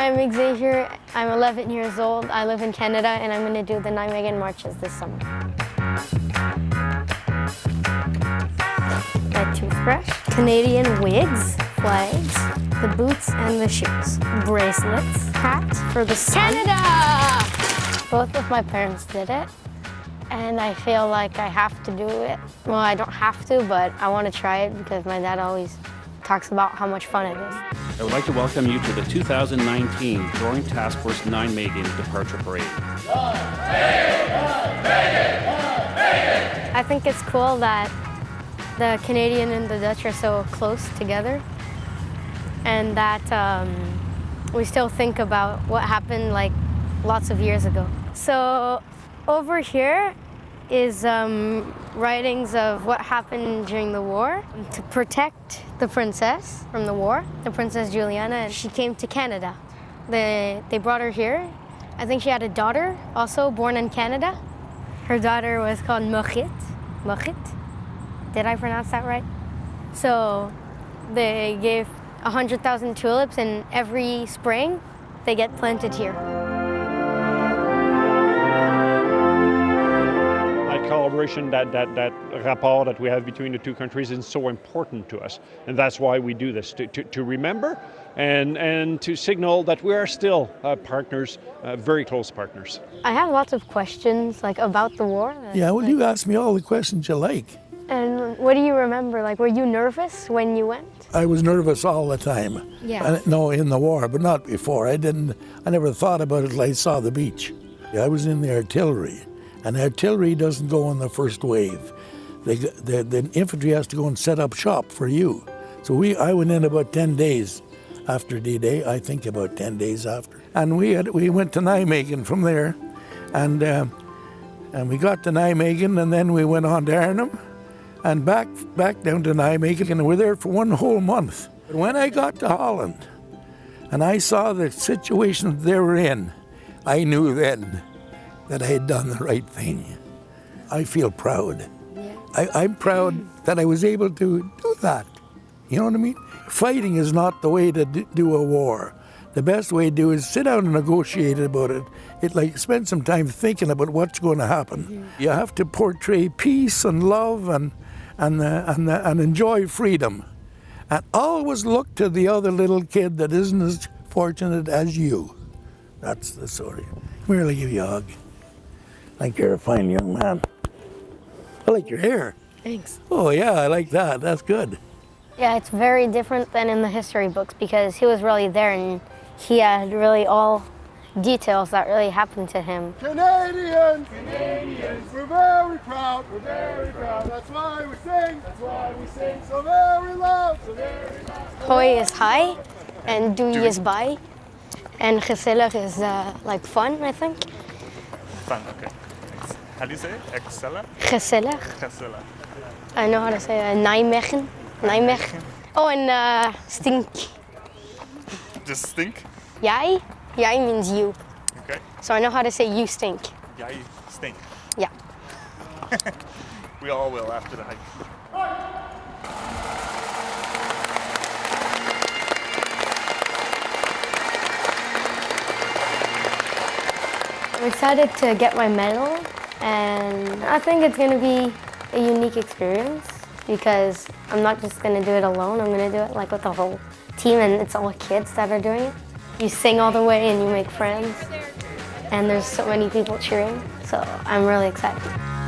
I'm Xavier. I'm 11 years old. I live in Canada and I'm going to do the Nijmegen marches this summer. A toothbrush, Canadian wigs, flags, the boots and the shoes, bracelets, hat for the sun. Canada! Both of my parents did it and I feel like I have to do it. Well, I don't have to, but I want to try it because my dad always talks about how much fun it is. I would like to welcome you to the 2019 Joint Task Force Nijmegen Departure Parade. I think it's cool that the Canadian and the Dutch are so close together and that um, we still think about what happened like lots of years ago. So over here is um, writings of what happened during the war to protect the princess from the war, the Princess Juliana, and she came to Canada. They, they brought her here. I think she had a daughter also born in Canada. Her daughter was called Mochit. Mochit? Did I pronounce that right? So they gave 100,000 tulips and every spring they get planted here. Collaboration, that, that, that rapport that we have between the two countries is so important to us. And that's why we do this, to, to, to remember and, and to signal that we are still uh, partners, uh, very close partners. I have lots of questions like about the war. Yeah, well like, you ask me all the questions you like. And what do you remember? Like, were you nervous when you went? I was nervous all the time. Yeah. no, in the war, but not before. I didn't, I never thought about it until I saw the beach. I was in the artillery. And artillery doesn't go on the first wave. They, the, the infantry has to go and set up shop for you. So we, I went in about 10 days after D-Day, I think about 10 days after. And we, had, we went to Nijmegen from there, and, uh, and we got to Nijmegen, and then we went on to Arnhem, and back, back down to Nijmegen, and we were there for one whole month. But when I got to Holland, and I saw the situation they were in, I knew then that I had done the right thing. I feel proud. Yeah. I, am proud that I was able to do that. You know what I mean? Fighting is not the way to do a war. The best way to do is sit down and negotiate about it. It like spend some time thinking about what's going to happen. Mm-hmm. You have to portray peace and love and and uh, and, uh, and enjoy freedom, and always look to the other little kid that isn't as fortunate as you. That's the story. Merely give you a hug. I think you're a fine young man. I like your hair. Thanks. Oh yeah, I like that. That's good. Yeah, it's very different than in the history books because he was really there and he had really all details that really happened to him. Canadians! Canadians! We're very proud! We're very proud! That's why we sing! That's why we sing so very loud! So very loud! Hoi is high and doei is bye and gezellig is uh, like fun, I think. Fun, okay. How do you say it? Excella? Gezellig. Gezellig. I know how to say uh, Nijmegen. Nijmegen. Oh, and uh, stink. Just stink? Jij? Jij means you. Okay. So I know how to say you stink. Jij stink. Yeah. we all will after the hike. I'm excited to get my medal and I think it's going to be a unique experience because I'm not just going to do it alone, I'm going to do it like with the whole team and it's all kids that are doing it. You sing all the way and you make friends and there's so many people cheering, so I'm really excited.